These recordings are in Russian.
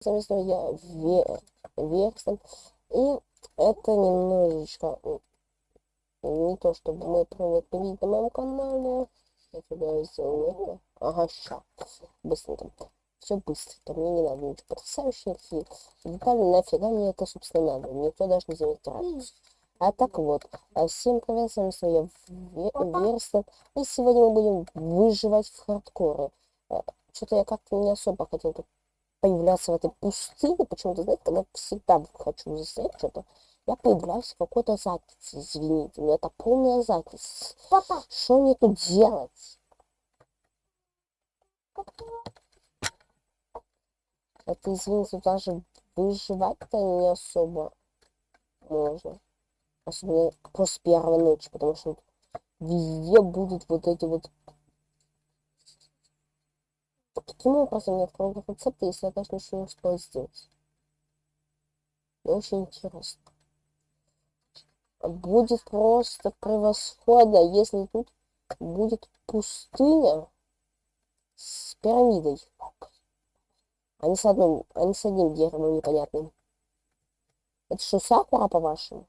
заместо я вер, верстом. И это немножечко не то, чтобы мы видеть на моем канале. Я тебя сделаю. Ага, ща. Быстренько. Все быстренько. Мне не надо ничего потрясающего. Детали нафига мне это, собственно, надо. Никто даже не заметит А так вот, а всем привет, с вами я Верстон, и сегодня мы будем выживать в хардкоре. Э, Что-то я как-то не особо хотел тут появляться в этой пустыне, почему-то, знаете, когда всегда хочу застрять что-то, я появляюсь в какой-то записи, извините, но это полная. Папа. Что мне тут делать? Это, извините, даже выживать-то не особо можно. Особенно после первой ночи, потому что везде будут вот эти вот... Каким образом я открою рецепты, если я даже ничего не успел сделать? Очень интересно будет просто превосходно, если тут будет пустыня с пирамидой. Не с одним, не с одним деревом непонятным. Это что, сакура, по-вашему?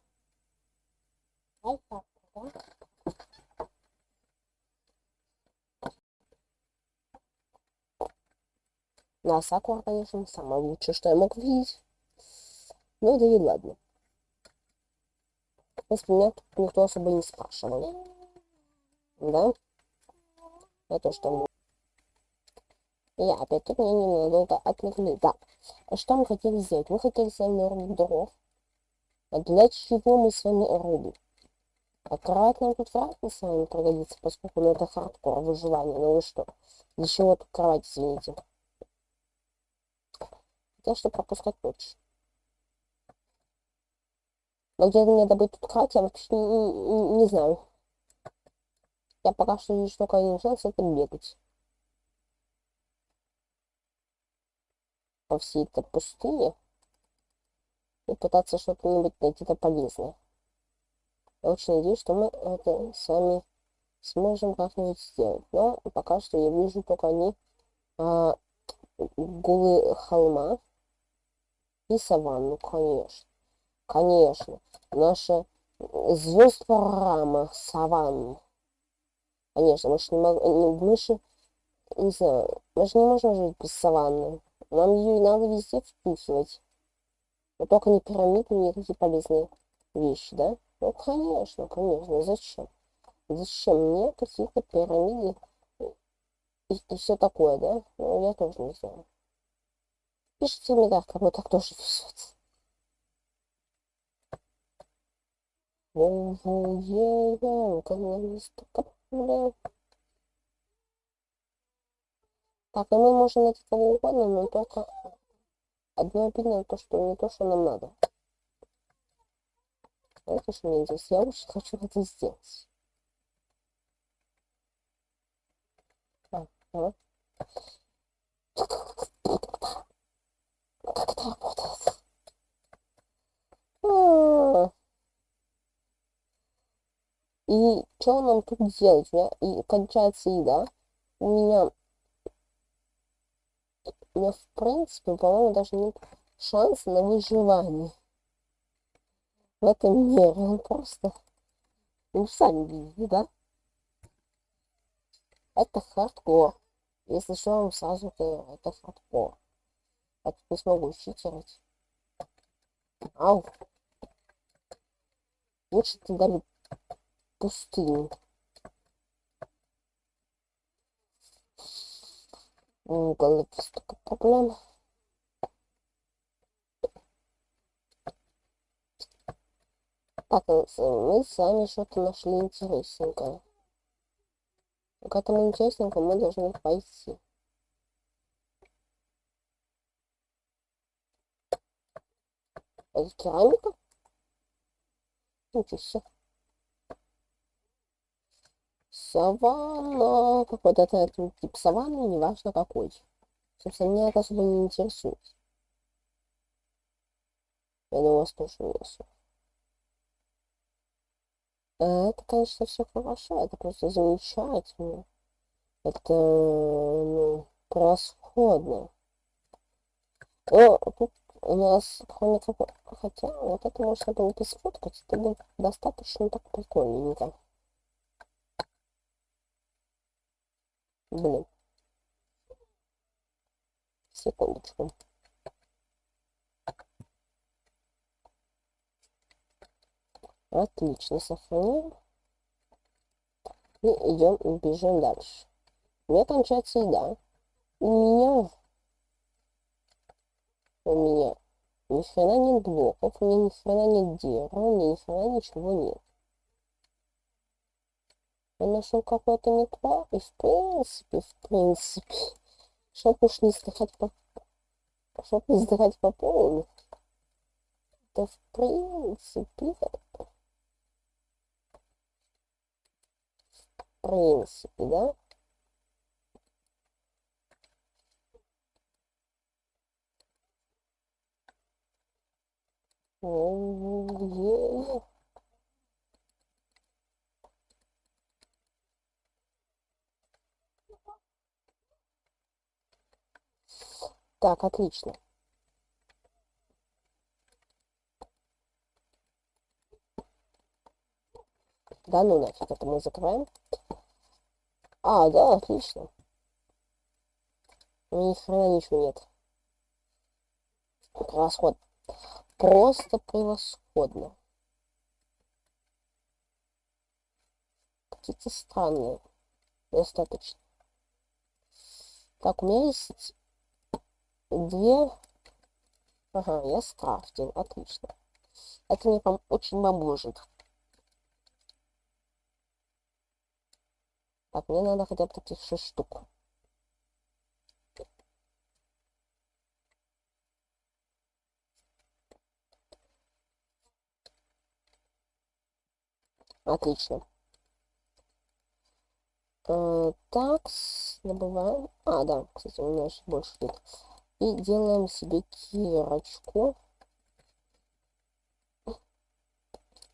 Да, сакура, конечно, самое лучшее, что я мог видеть. Ну да и ладно. Если меня тут никто особо не спрашивал. Да? Это что? Я опять тут меня ненадолго отвлекли. Да. А что мы хотели сделать? Мы хотели с вами рубить дров. А для чего мы с вами рубим? А кровать нам тут ли с вами пригодится, поскольку ну, это хардкор выживание. Ну вы что? Для чего тут кровать, извините? Хотел, что пропускать ночь. Но где мне добыть тут кровать, я вообще не, не, не знаю. Я пока что лишь только один шанс это бегать. По всей этой пустыне. И пытаться что-то-нибудь найти-то полезное. Я очень надеюсь, что мы это с сможем как-нибудь сделать. Но пока что я вижу только они а, голые холма и саванну, конечно. Конечно, наша звезд программа Саван. Конечно, мы же не можем, мы же, не знаю, мы же не можем жить без саванны. Нам ее надо везде впихивать. Но только не пирамиды, не такие полезные вещи, да? Ну, конечно, конечно, зачем? Зачем мне какие-то пирамиды и, и все такое, да? Ну, я тоже не знаю. Пишите да, кому так тоже везет. Так, и мы можем найти кого угодно, но только одно обидно, то, что не то, что нам надо. Знаете, что мне здесь? Я очень хочу это сделать. Ага. Как работает? И что нам тут делать? У меня и кончается еда. У меня, у меня в принципе, по-моему, даже нет шанса на выживание в этом мире. Он просто, ну, сами видите, да? Это хардкор. Если что, вам сразу говорю, это хардкор. Тут не смогу читерить. Ау. Лучше ты дали пустыню. Угол столько проблем. Так, мы с вами что-то нашли интересненькое. К этому интересненькому мы должны пойти. Керамика? Ничего. Саванна. Какой-то это тип саванны, неважно какой. Собственно, меня это особо не интересует. Я думаю, вас тоже не особо. Это, конечно, все хорошо, это просто замечательно. Это, ну, превосходно. О, тут кроме того, хотя вот это можно было бы сфоткать, это было достаточно так прикольненько. Блин. Секундочку. Отлично, сохраняем. И идем, бежим дальше. У меня кончается еда. У меня... У меня ни хрена нет блоков, у меня ни хрена нет дерева, у меня ни хрена ничего нет. Я нашел какое-то метро, и в принципе, в принципе, чтоб уж не сдыхать по... Чтоб не сдыхать по полу, то в принципе, в принципе, да? Так, отлично. Да ну нафиг, это мы закрываем. А, да, отлично. Ни хрена ничего нет. Превосходно. Просто превосходно. Какие-то странные. Достаточно. Так, у меня есть две... Ага, я скрафтил. Отлично. Это мне прям очень поможет. Так, мне надо хотя бы таких шесть штук. Отлично. Э, так, добываем. А, да, кстати, у меня еще больше нет. И делаем себе кирочку.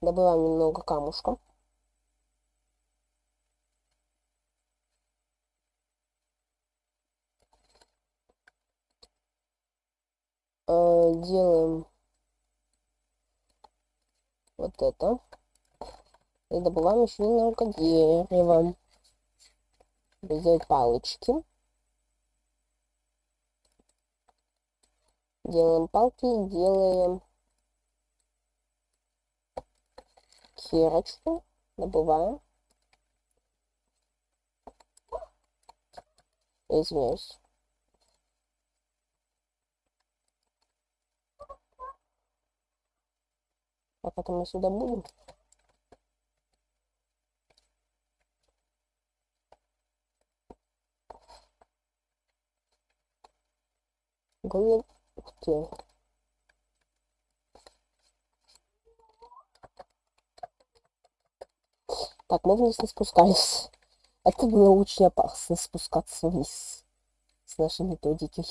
Добываем немного камушка. Э, делаем вот это. И добываем еще немного дерева. Взять палочки. Делаем палки, делаем кирочку, добываем. Извиняюсь. А потом мы сюда будем. Блин, ух ты. Так, мы вниз не спускались. Это было очень опасно спускаться вниз с нашей методикой.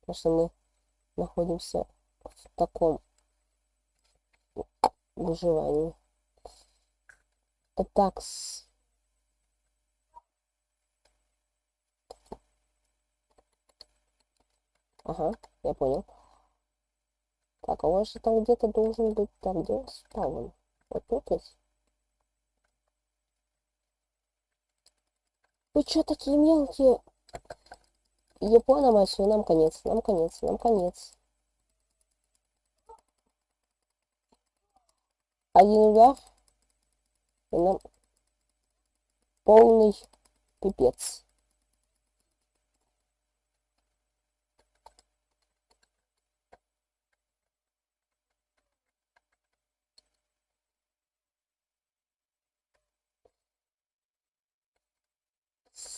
Потому что мы находимся в таком выживании. Так, Ага, я понял. Так, а у вас же там где-то должен быть... Так, где спаун? Вот тут есть? Вы что такие мелкие? Япона, мать нам конец, нам конец, нам конец. Один удар, и нам полный пипец.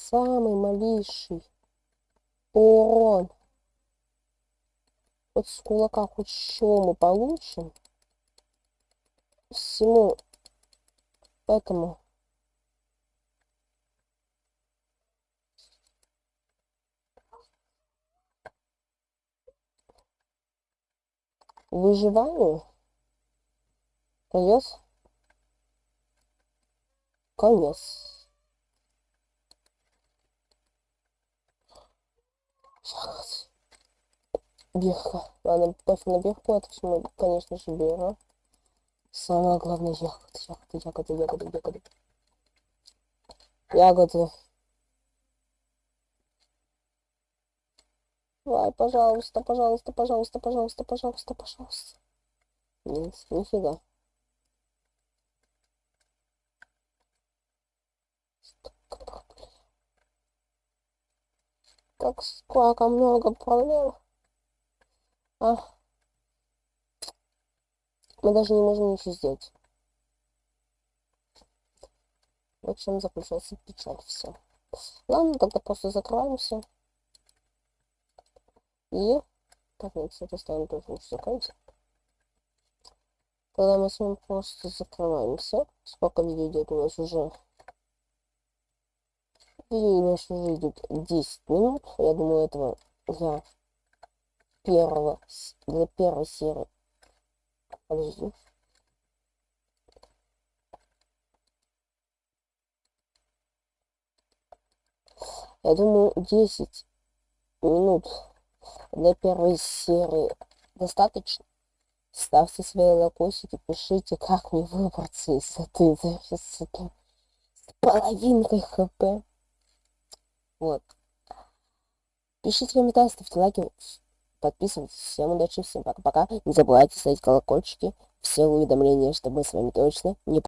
Самый малейший урон. Вот с кулака хоть что мы получим. Всему этому. Выживанию конец конец Бирка. Ладно, пофиг на бирку, это все мы, конечно же, берем. Самое главное ягоды, ягоды, ягоды, ягоды, ягоды. Ягоды. Давай, пожалуйста, пожалуйста, пожалуйста, пожалуйста, пожалуйста, пожалуйста. Нет, нифига. Как сколько много проблем. А. Мы даже не можем ничего сделать. В чем заключается печаль все. Ладно, тогда просто закрываемся. И... Так, нет, кстати, ставим тоже не закрыть. Тогда мы с вами просто закрываемся. Сколько видео идет у нас уже? Нас уже идет 10 минут. Я думаю, этого я первого, для первой серии. Подожди. Я думаю, 10 минут для первой серии достаточно. Ставьте свои лайкосики, пишите, как мне выбраться из этой дефицита с половинкой хп. Вот. Пишите комментарии, ставьте лайки, подписывайтесь. Всем удачи, всем пока-пока. Не забывайте ставить колокольчики, все уведомления, чтобы с вами точно не